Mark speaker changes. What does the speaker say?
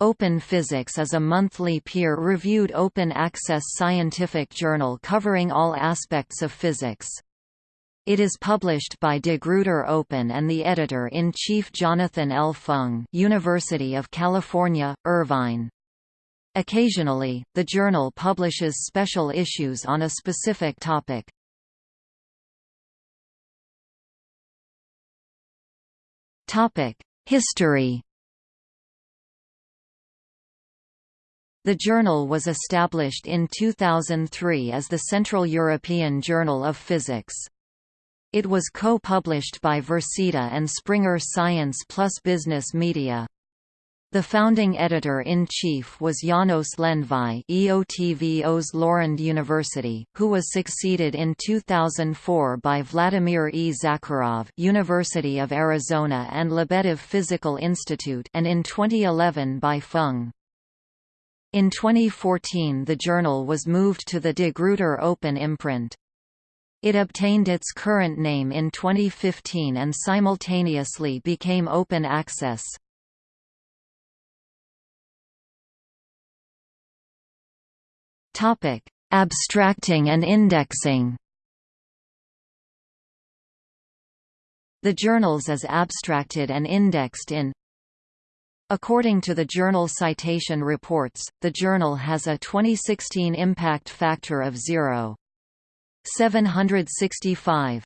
Speaker 1: Open Physics is a monthly peer-reviewed open-access scientific journal covering all aspects of physics. It is published by De Gruyter Open and the editor-in-chief Jonathan L. Feng University of California, Irvine. Occasionally, the journal publishes special issues on a specific topic. History The journal was established in 2003 as the Central European Journal of Physics. It was co-published by Versita and Springer Science plus Business Media. The founding editor-in-chief was Janos Lendvai Eötvös Lorand University, who was succeeded in 2004 by Vladimir E. Zakharov University of Arizona and Lebedev Physical Institute and in 2011 by Feng. In 2014 the journal was moved to the De Gruyter Open imprint. It obtained its current name in 2015 and simultaneously became open access. Abstracting and indexing. The journals is abstracted and indexed in According to the Journal Citation Reports, the journal has a 2016 impact factor of 0.765.